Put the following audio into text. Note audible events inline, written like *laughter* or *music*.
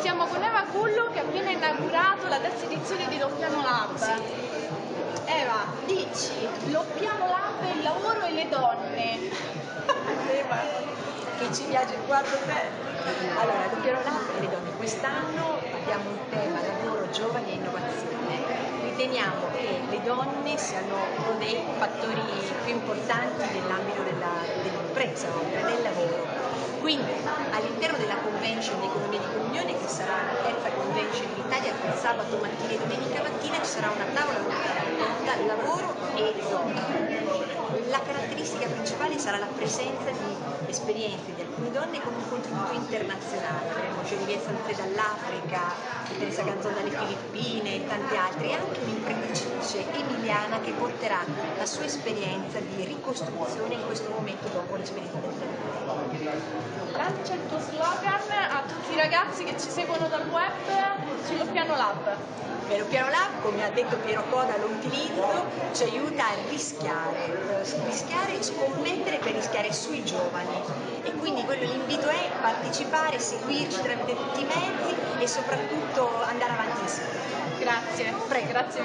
Siamo con Eva Cullo che ha appena inaugurato la terza edizione di Loppiano Lab. Eva, dici, Loppiano Lab il lavoro e le donne. *laughs* che ci piace quanto te. Allora, Loppiano Lab e le donne. Quest'anno abbiamo un tema lavoro, giovani. Riteniamo che le donne siano uno dei fattori più importanti nell'ambito dell'impresa, oltre del lavoro. Quindi all'interno della convention di economia di comunione, che sarà la terza convention in Italia, il sabato mattina e domenica mattina ci sarà una tavola rotonda lavoro e donne. La caratteristica principale sarà la presenza di esperienze di alcune donne con un contributo internazionale. Avremo Genevieve Santé dall'Africa, Teresa Ganzon dalle Filippine e tante altre, e anche un'imprenditrice emiliana che porterà la sua esperienza di ricostruzione in questo momento dopo l'esperienza del terremoto. Lancia il tuo slogan a tutti i ragazzi che ci seguono dal web su Loppiano Lab. Piano Piano Lab, come ha detto Piero Coda, lo utilizzo, ci aiuta a rischiare, eh, rischiare, scommettere per rischiare sui giovani e quindi quello l'invito è partecipare, seguirci tramite tutti i mezzi e soprattutto andare avanti insieme. Grazie. Prego. Grazie.